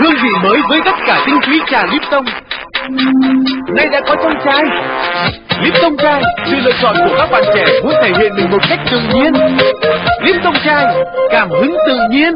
Hương vị mới với tất cả tinh túy trà Lipton. Nay đã có trong chai. Lipton chai, sự lựa chọn của các bạn trẻ muốn thể hiện mình một cách tự nhiên. Lipton chai, cảm hứng tự nhiên.